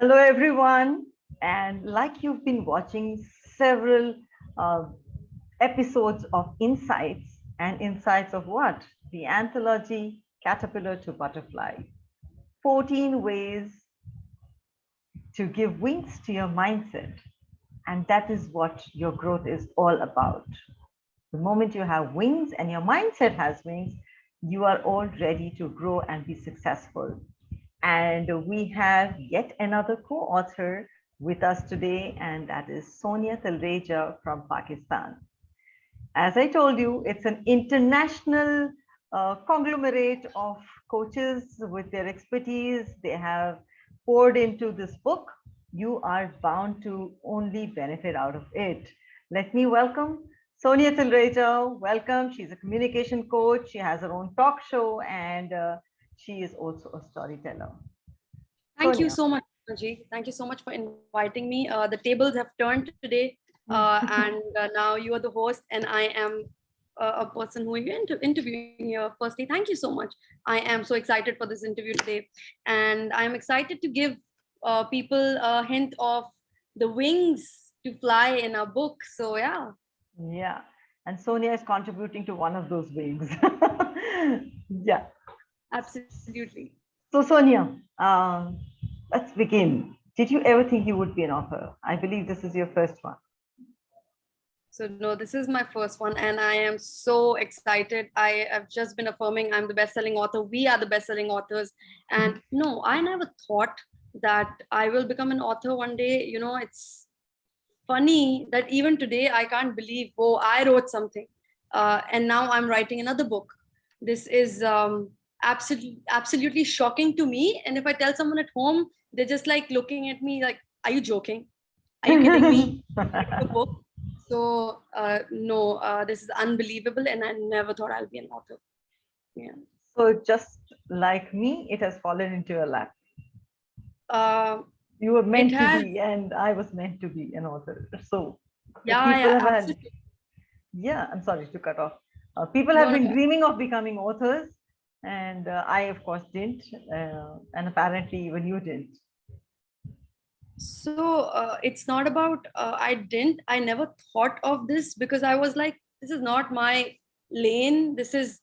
Hello, everyone. And like you've been watching several uh, episodes of Insights and Insights of what? The anthology Caterpillar to Butterfly. 14 ways to give wings to your mindset. And that is what your growth is all about. The moment you have wings and your mindset has wings, you are all ready to grow and be successful. And we have yet another co-author with us today, and that is Sonia Talreja from Pakistan. As I told you, it's an international uh, conglomerate of coaches with their expertise. They have poured into this book. You are bound to only benefit out of it. Let me welcome Sonia Talreja. Welcome. She's a communication coach. She has her own talk show and uh, she is also a storyteller. Thank Sonia. you so much, Anji. Thank you so much for inviting me. Uh, the tables have turned today uh, and uh, now you are the host and I am a person who you're inter interviewing here. Firstly, thank you so much. I am so excited for this interview today. And I'm excited to give uh, people a hint of the wings to fly in our book. So yeah. Yeah. And Sonia is contributing to one of those wings. yeah. Absolutely. So Sonia, um, let's begin. Did you ever think you would be an author? I believe this is your first one. So no, this is my first one and I am so excited. I have just been affirming I'm the best-selling author. We are the best-selling authors. And no, I never thought that I will become an author one day. You know, it's funny that even today I can't believe, oh, I wrote something. Uh, and now I'm writing another book. This is um, absolutely, absolutely shocking to me. And if I tell someone at home, they're just like looking at me like, are you joking? Are you kidding me? so uh, no, uh, this is unbelievable and I never thought I'll be an author. Yeah. So just like me, it has fallen into your lap. Uh, you were meant to be and I was meant to be an author. So yeah, yeah, had, yeah, I'm sorry to cut off. Uh, people have no, been dreaming of becoming authors and uh, I of course didn't uh, and apparently even you didn't. So uh, it's not about uh, i didn't. I never thought of this because i was like this is not my lane. This is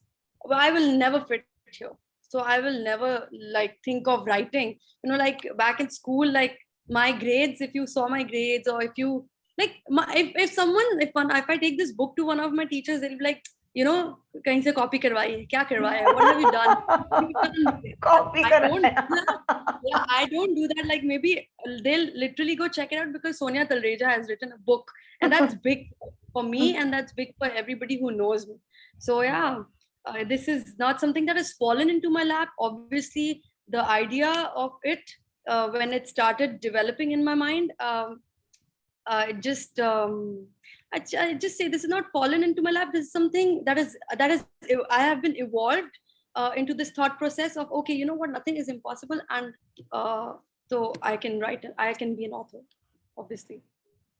i will never fit here. So i will never like think of writing. You know like back in school like my grades if you saw my grades or if you like my, if, if someone if one if i take this book to one of my teachers they'll be like you know कहीं से copy करवाई है क्या करवाया what have you done copy I don't yeah I don't do that like maybe they'll literally go check it out because Sonia Talreja has written a book and that's big for me and that's big for everybody who knows me so yeah uh, this is not something that has fallen into my lap obviously the idea of it uh, when it started developing in my mind um, uh, it just um, I, I, just say this is not fallen into my lap. This is something that is that is I have been evolved uh, into this thought process of okay, you know what, nothing is impossible, and uh, so I can write. I can be an author, obviously.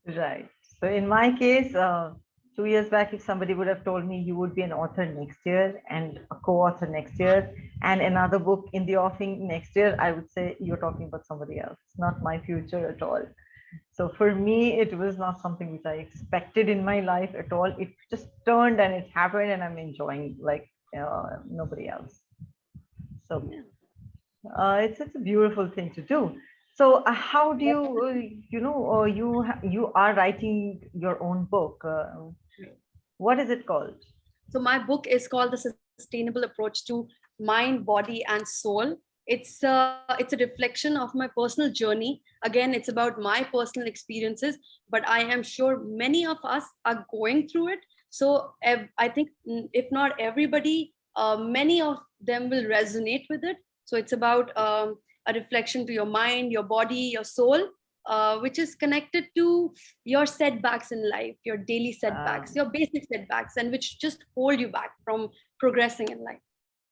Right. So in my case, uh, two years back, if somebody would have told me you would be an author next year and a co-author next year and another book in the offing next year, I would say you're talking about somebody else, not my future at all. So for me, it was not something which I expected in my life at all. It just turned and it happened and I'm enjoying like uh, nobody else. So uh, it's, it's a beautiful thing to do. So uh, how do you, uh, you know, uh, you, you are writing your own book. Uh, what is it called? So my book is called The Sustainable Approach to Mind, Body and Soul it's a, it's a reflection of my personal journey. Again, it's about my personal experiences, but I am sure many of us are going through it. So I think if not everybody, uh, many of them will resonate with it. So it's about um, a reflection to your mind, your body, your soul, uh, which is connected to your setbacks in life, your daily setbacks, your basic setbacks, and which just hold you back from progressing in life.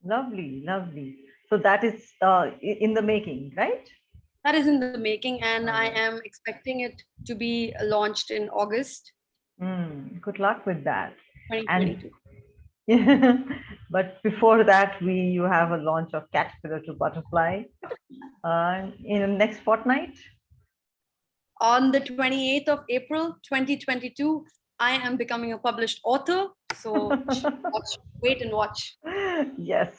Lovely, lovely. So that is uh, in the making, right? That is in the making and I am expecting it to be launched in August. Mm, good luck with that. And, but before that, we you have a launch of Caterpillar to Butterfly. uh, in the next fortnight? On the 28th of April 2022, I am becoming a published author. So watch, wait and watch. Yes.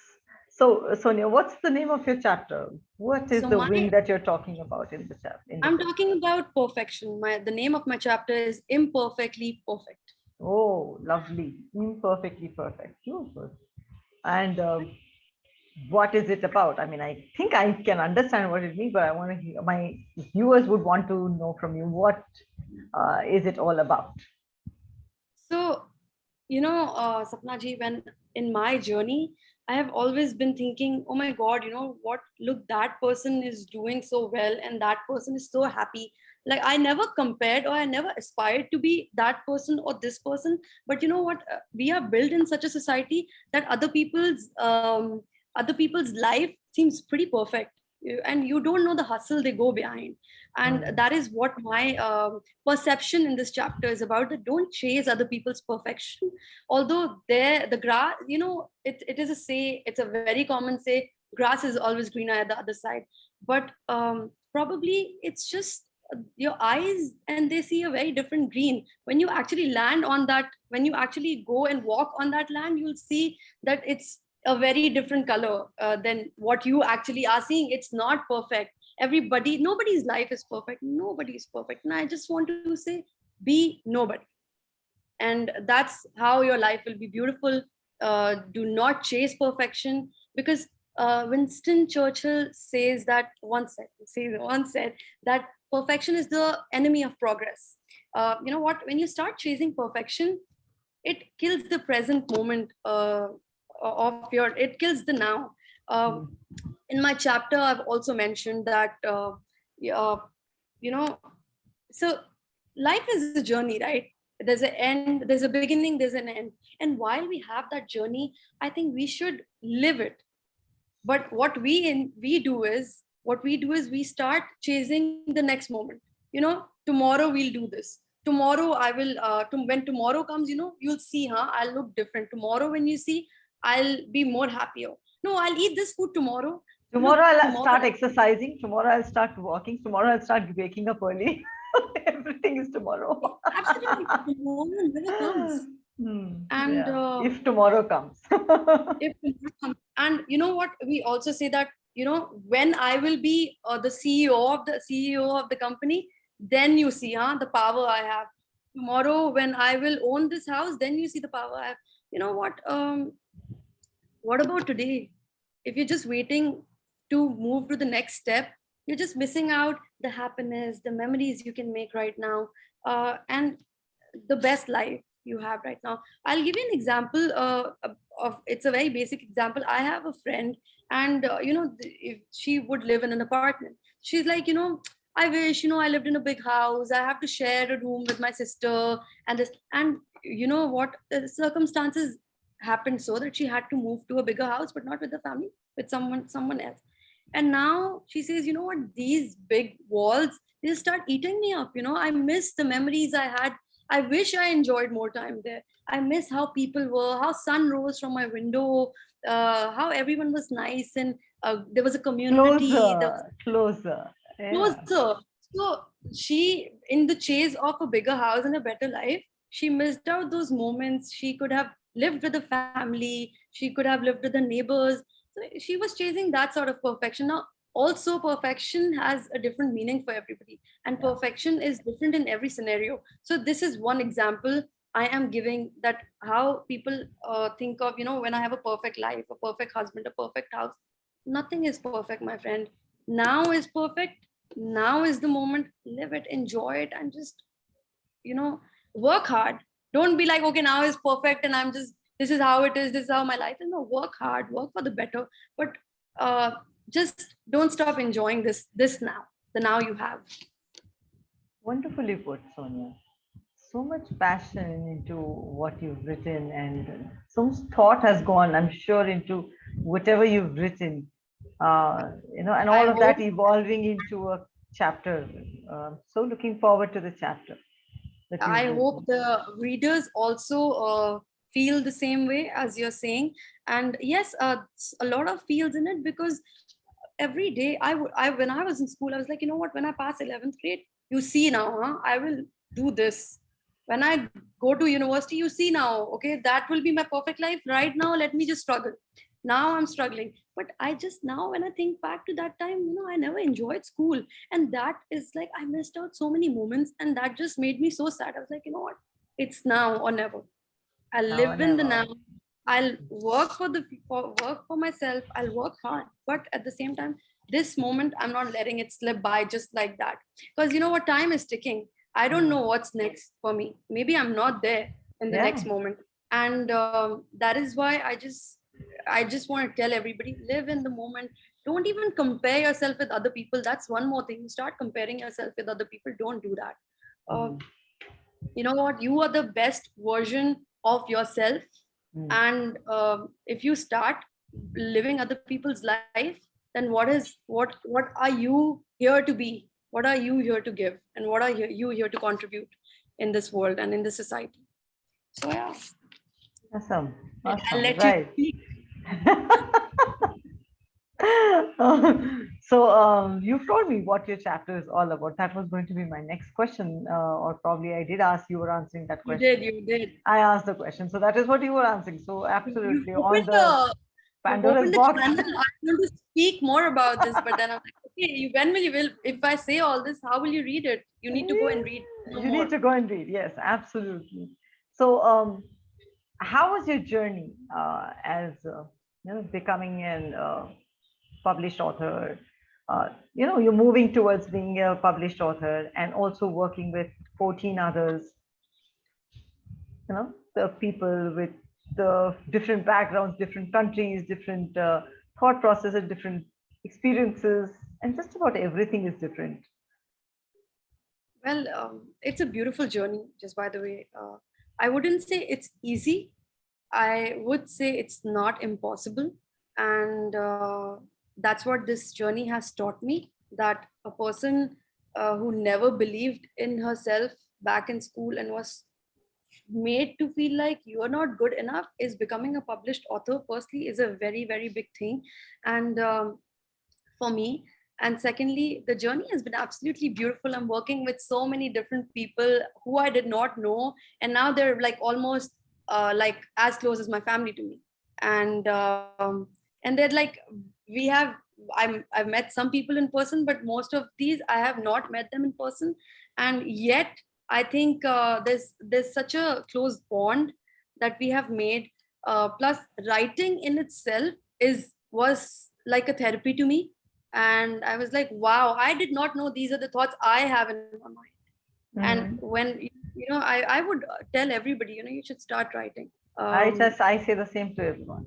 So, Sonia, what's the name of your chapter? What is So the my- wing that you're talking about in the chapter? I'm talking about perfection. My the name of my chapter is Imperfectly Perfect. Oh, lovely. Imperfectly perfect. Beautiful. And um, what is it about? I mean, I think I can understand what it means, but I want to hear, my viewers would want to know from you what uh, is it all about? So, you know, uh, Sapna ji, when in my journey, I have always been thinking, oh my God, you know what? Look, that person is doing so well, and that person is so happy. Like I never compared or I never aspired to be that person or this person. But you know what? Uh, We are built in such a society that other people's um, other people's life seems pretty perfect, and you don't know the hustle they go behind. And that is what my um, perception in this chapter is about that don't chase other people's perfection. Although there the grass you know it, it is a say it's a very common say grass is always greener at the other side. But um, probably it's just uh, your eyes and they see a very different green. When you actually land on that when you actually go and walk on that land you'll see that it's a very different color uh, than what you actually are seeing. It's not perfect. Everybody nobody's life is perfect. Nobody is perfect. And i just want to say be nobody. And that's how your life will be beautiful. Uh, do not chase perfection. Because uh, winston churchill says that once said says once said that perfection is the enemy of progress. Uh, you know what? When you start chasing perfection it kills the present moment uh, of your it kills the now. Mm. in my chapter i've also mentioned that uh, uh, you know so life is a journey right? There's an end there's a beginning there's an end. And while we have that journey i think we should live it. But what we in we do is what we do is we start chasing the next moment. You know tomorrow we'll do this. Tomorrow i will uh, to, when tomorrow comes you know you'll see huh? I'll look different. Tomorrow when you see i'll be more happier no i'll eat this food tomorrow Tomorrow I'll tomorrow- start exercising. Tomorrow I'll start walking. Tomorrow I'll start waking up early. Everything is tomorrow. absolutely tomorrow never comes Hmm, And, yeah. uh, if tomorrow comes. if tomorrow comes- and you know what we also say that you know when i will be uh, the ceo of the ceo of the company then you see huh, the power i have tomorrow when i will own this house then you see the power i have you know what um what about today? If you're just waiting to move to the next step you're just missing out the happiness the memories you can make right now uh, and the best life you have right now. I'll give you an example uh, of it's a very basic example. I have a friend and uh, you know if she would live in an apartment she's like you know i wish you know i lived in a big house. I have to share a room with my sister and this and you know what? The circumstances happened so that she had to move to a bigger house but not with the family with someone someone else and now she says you know what these big walls they start eating me up you know i miss the memories i had i wish i enjoyed more time there i miss how people were how sun rose from my window uh, how everyone was nice and uh, there was a community was closer, closer. yeah. closer. So she, in the chase of a bigger house and a better life, she missed out those moments. She could have lived with the family. She could have lived with the neighbors. So she was chasing that sort of perfection. Now, also perfection has a different meaning for everybody, and perfection is different in every scenario. So this is one example I am giving that how people uh, think of, you know, when I have a perfect life, a perfect husband, a perfect house. Nothing is perfect, my friend. Now is perfect now is the moment live it enjoy it and just you know work hard don't be like okay now is perfect and i'm just this is how it is this is how my life is no work hard work for the better but uh just don't stop enjoying this this now the now you have Wonderfully put, Sonia. So much passion into what you've written, and so much thought has gone, I'm sure, into whatever you've written. Uh, you know, and all I of that evolving into a chapter. Uh, so looking forward to the chapter. I hope the readers also uh, feel the same way as you're saying and yes uh, a lot of fields in it because every day I would I when I was in school, I was like, you know what, when I pass 11th grade, you see now, huh? I will do this. When I go to university, you see now, okay, that will be my perfect life. Right now, let me just struggle. Now I'm struggling. But I just now, when I think back to that time, you know, I never enjoyed school. And that is like I missed out so many moments. And that just made me so sad. I was like, you know what? It's now or never. I Now live in the now. I'll work for the for work for myself. I'll work hard, but at the same time, this moment I'm not letting it slip by just like that. Because you know what, time is ticking. I don't Mm. know what's next for me. Maybe I'm not there in the next moment, and um, that is why I just I just want to tell everybody: live in the moment. Don't even compare yourself with other people. That's one more thing. You start comparing yourself with other people. Don't do that. Uh, Mm. you know what? You are the best version of yourself Mm. and um, if you start living other people's life then what is what what are you here to be what are you here to give and what are you here to contribute in this world and in this society so yeah Awesome. i'll let Right. you speak. so um, you've told me what your chapter is all about. That was going to be my next question, uh, or probably I did ask you were answering that you question. did you did I asked the question, so that is what you were answering. So you absolutely on the the, Pandora's box. channel. I want to speak more about this, but then I'm like, okay, you, when will you will? If I say all this, how will you read it? You need to go and read. no You more. need to go and read. Yes, absolutely. So, um, how was your journey uh, as uh, you know becoming an uh, published author? Uh, you know, you're moving towards being a published author and also working with 14 others. You know, the people with the different backgrounds, different countries, different uh, thought processes, different experiences, and just about everything is different. Well, um, it's a beautiful journey, just by the way. Uh, I wouldn't say it's easy. I would say it's not impossible. And uh, that's what this journey has taught me that a person uh, who never believed in herself back in school and was made to feel like you are not good enough is becoming a published author firstly is a very very big thing. And um, for me and secondly the journey has been absolutely beautiful. I'm working with so many different people who i did not know. And now they're like almost uh, like as close as my family to me. And um, and they're like we have i'm i've met some people in person but most of these i have not met them in person. And yet i think uh, there's there's such a close bond that we have made. Uh, plus writing in itself is was like a therapy to me. And i was like wow i did not know these are the thoughts i have in my mind. Mhm. and when you know i i would uh, tell everybody you know you should start writing I Um, just I say the same to everyone.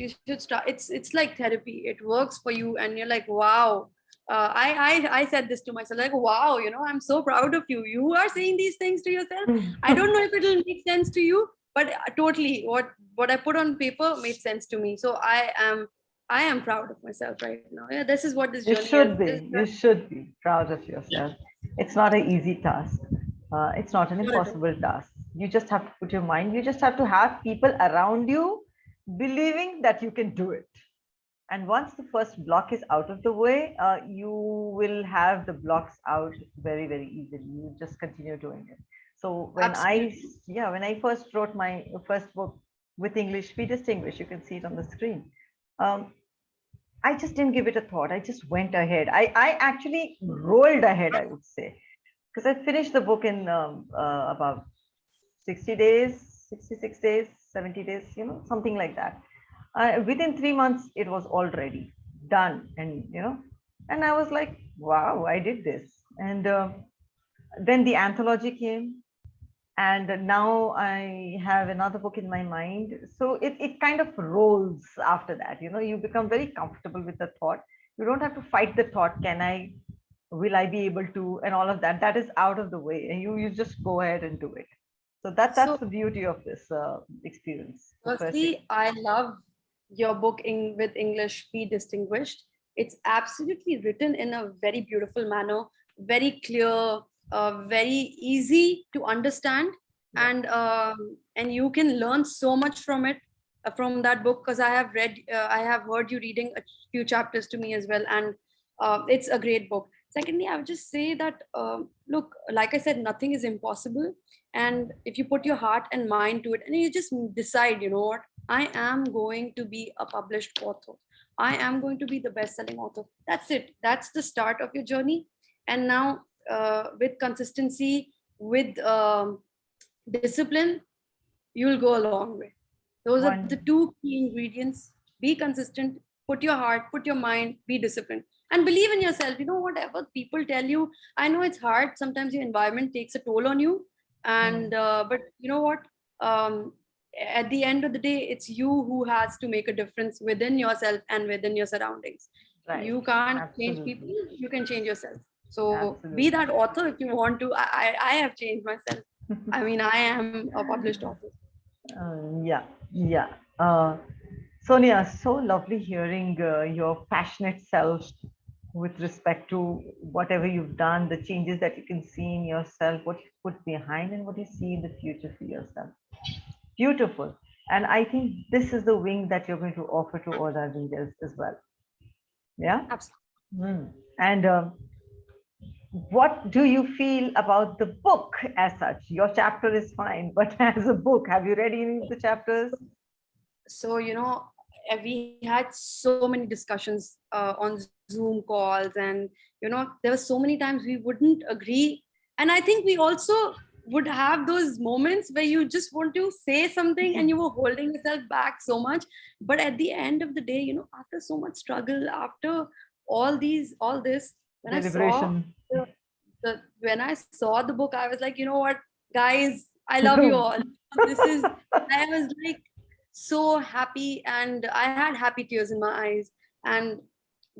you should start it's it's like therapy it works for you and you're like wow uh, I, I i said this to myself like wow you know i'm so proud of you you are saying these things to yourself i don't know if it'll make sense to you but uh, totally what what i put on paper made sense to me so i am i am proud of myself right now yeah this is what this You journey should is. be. You should be proud of yourself. It's not an easy task. Uh, it's not an Not at all. impossible task. You just have to put your mind. You just have to have people around you believing that you can do it. And once the first block is out of the way, uh, you will have the blocks out very, very easily. You just continue doing it. So when I, yeah, when I first wrote my first book with English, be distinguished, you can see it on the screen. Um, I just didn't give it a thought. I just went ahead. I, I actually rolled ahead, I would say, because I finished the book in um, uh, about 60 days, 66 days, 70 days, you know, something like that. Within three months, it was already done. And, you know, and I was like, wow, I did this. And uh, then the anthology came. And now I have another book in my mind. So it, it kind of rolls after that. You know, you become very comfortable with the thought. You don't have to fight the thought. Can I, will I be able to, and all of that. That is out of the way. And you, you just go ahead and do it. So that, that's So- the beauty of this uh, experience. Firstly, I love your book in with English Be Distinguished. It's absolutely written in a very beautiful manner, very clear, uh, very easy to understand, Yeah. and um, and you can learn so much from it. uh, from that book because I have read, uh, I have heard you reading a few chapters to me as well, and uh, it's a great book. Secondly, I would just say that um, look, like I said, nothing is impossible, and if you put your heart and mind to it, and you just decide, you know what, I am going to be a published author. I am going to be the best-selling author. That's it. That's the start of your journey. And now, uh, with consistency, with um, discipline, you'll go a long way. Those are the two key ingredients. Be consistent, put your heart, put your mind, be disciplined, and believe in yourself. You know, whatever people tell you, I know it's hard. Sometimes your environment takes a toll on you. And, uh, but you know what? Um, at the end of the day, it's you who has to make a difference within yourself and within your surroundings. Right. You can't Absolutely. change people, you can change yourself. So Absolutely. be that author if you want to. I, I have changed myself. I mean, I am a published author. Uh, yeah, yeah. Uh, Sonia, so lovely hearing uh, your passionate self with respect to whatever you've done, the changes that you can see in yourself, what you put behind, and what you see in the future for yourself. Beautiful. And I think this is the wing that you're going to offer to all our readers as well. Yeah? Absolutely. Mm. And um, what do you feel about the book as such? Your chapter is fine, but as a book, have you read any of the chapters? So, you know, we had so many discussions uh, on Zoom calls, and, you know, there were so many times we wouldn't agree. And I think we also would have those moments where you just want to say something and you were holding yourself back so much. But at the end of the day, you know, after so much struggle, after all these, all this, when I saw the, the, when I saw the book, I was like, you know what, guys, I love you all. This is I was like so happy and I had happy tears in my eyes and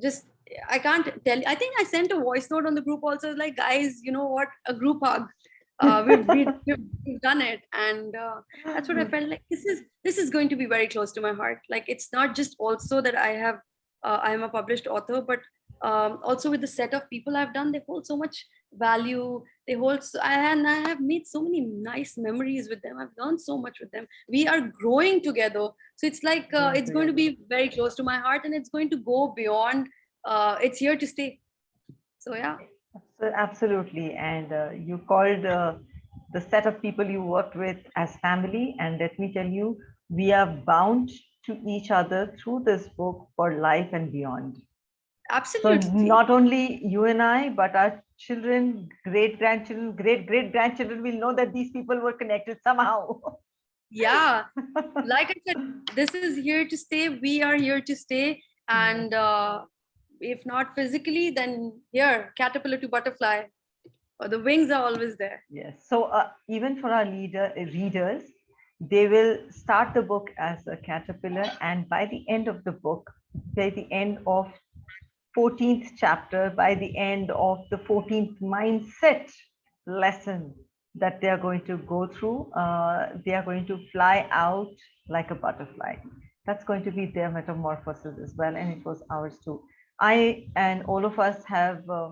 just I can't tell. I think I sent a voice note on the group also like guys, you know what, a group hug. Uh, we've, we've, we've, done it and uh, that's what I felt like this is this is going to be very close to my heart. Like it's not just also that I have uh, I am a published author, but um, also with the set of people I've done, they hold so much value. They hold, so, and I have made so many nice memories with them. I've learned so much with them. We are growing together. So it's like, uh, it's going to be very close to my heart and it's going to go beyond, uh, it's here to stay. So yeah. Absolutely. And uh, you called uh, the set of people you worked with as family. And let me tell you, we are bound to each other through this book for life and beyond. Absolutely. So not only you and I, but our children, great grandchildren, great great grandchildren will know that these people were connected somehow. yeah, like I said, this is here to stay. We are here to stay, and uh, if not physically, then here, caterpillar to butterfly. Or the wings are always there. Yes. So uh, even for our leader readers, they will start the book as a caterpillar, and by the end of the book, by the end of 14th chapter by the end of the 14th mindset lesson that they are going to go through. Uh, they are going to fly out like a butterfly. That's going to be their metamorphosis as well. And it was ours too. I and all of us have, uh,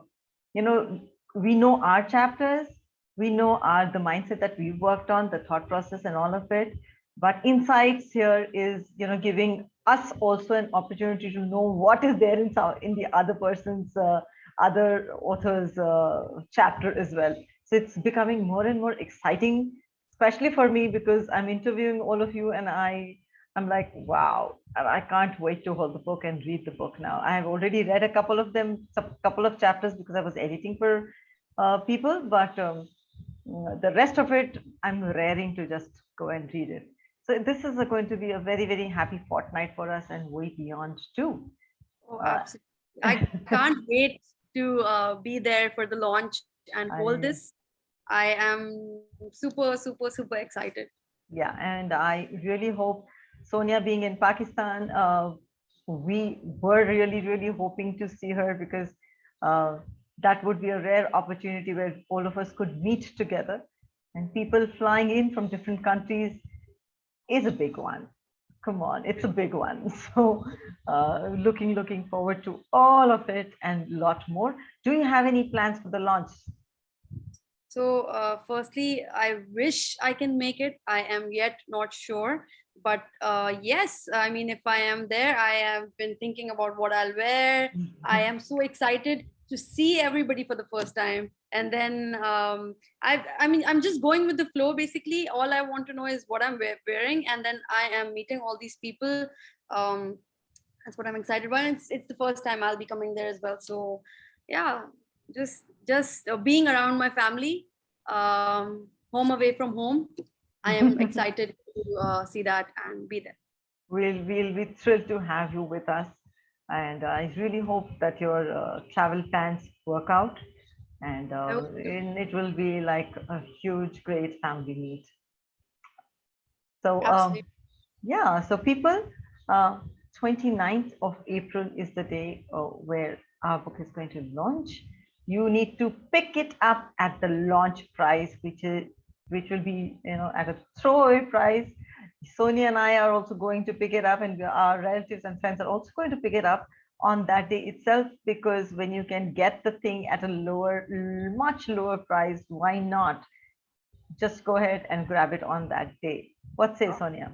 you know, we know our chapters, we know our the mindset that we worked on, the thought process and all of it. But insights here is, you know, giving us also an opportunity to know what is there in, some, in the other person's uh, other author's uh, chapter as well. So it's becoming more and more exciting, especially for me because I'm interviewing all of you and I I'm like, wow, I can't wait to hold the book and read the book now. I have already read a couple of them, a couple of chapters because I was editing for uh, people, but um, the rest of it, I'm raring to just go and read it. So this is going to be a very, very happy fortnight for us and way beyond too. Oh, uh, absolutely. I can't wait to uh, be there for the launch and hold I, this. I am super, super, super excited. Yeah, and I really hope Sonia being in Pakistan, uh, we were really, really hoping to see her because uh, that would be a rare opportunity where all of us could meet together and people flying in from different countries is a big one. Come on, it's a big one. So uh, looking, looking forward to all of it and a lot more. Do you have any plans for the launch? So uh, firstly, I wish I can make it. I am yet not sure but uh, yes, I mean, if I am there, I have been thinking about what I'll wear. I am so excited to see everybody for the first time. And then um, I, I mean, I'm just going with the flow. Basically, all I want to know is what I'm wearing, and then I am meeting all these people. Um, that's what I'm excited about. It's it's the first time I'll be coming there as well. So, yeah, just just uh, being around my family, um, home away from home. I am excited to uh, see that and be there. We'll, we'll be thrilled to have you with us. And I really hope that your uh, travel plans work out and, uh, and it will be like a huge, great family meet. So, um, yeah, so people, uh, 29th of April is the day uh, where our book is going to launch. You need to pick it up at the launch price, which is which will be you know at a throwaway price sonia and i are also going to pick it up and our relatives and friends are also going to pick it up on that day itself because when you can get the thing at a lower much lower price why not? Just go ahead and grab it on that day. What say sonia?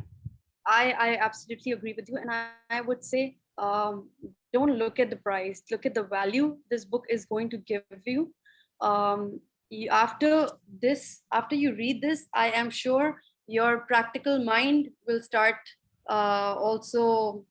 I i absolutely agree with you and i, I would say um, don't look at the price look at the value this book is going to give you. Um, you, after this, after you read this, I am sure your practical mind will start uh, also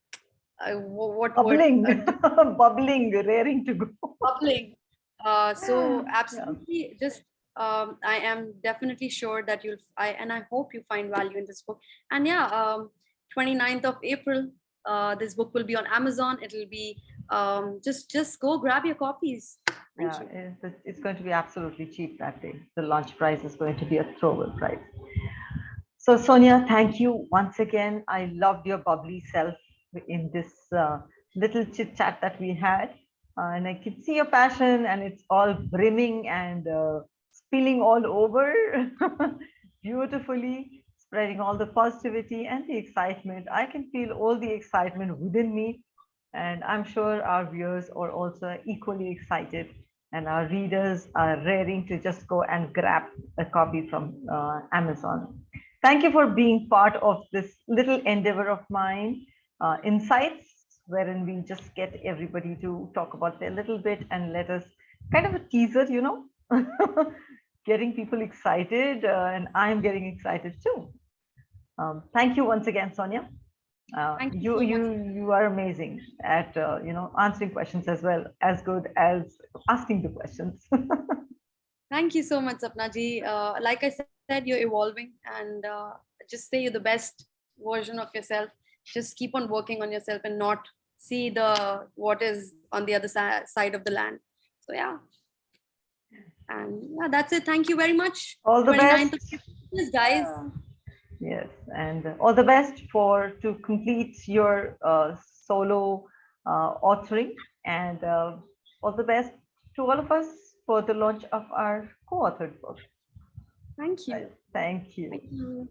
uh, what bubbling, bubbling, raring to go. Bubbling. Uh, so absolutely, yeah. just um, I am definitely sure that you'll. I and I hope you find value in this book. And yeah, um, 29th of April, uh, this book will be on Amazon. It'll be um, just just go grab your copies. Thank yeah, it's, it's, going to be absolutely cheap that day. The launch price is going to be a throwaway price. So Sonia, thank you once again. I loved your bubbly self in this uh, little chit chat that we had. Uh, and I can see your passion and it's all brimming and uh, spilling all over beautifully, spreading all the positivity and the excitement. I can feel all the excitement within me. And I'm sure our viewers are also equally excited and our readers are raring to just go and grab a copy from uh, Amazon. Thank you for being part of this little endeavor of mine, uh, Insights, wherein we just get everybody to talk about their little bit and let us kind of a teaser, you know, getting people excited uh, and I'm getting excited too. Um, thank you once again, Sonia. Uh, you you you are amazing at uh, you know answering questions as well as good as asking the questions thank you so much sapnaji uh, like i said you're evolving and uh, just say you're the best version of yourself. Just keep on working on yourself and not see the what is on the other side of the land. So yeah. And yeah that's it. Thank you very much. All the best. Guys. Yeah. Yes, and all the best for to complete your uh, solo uh, authoring. And uh, all the best to all of us for the launch of our co-authored book. Thank you. Thank you. Thank you.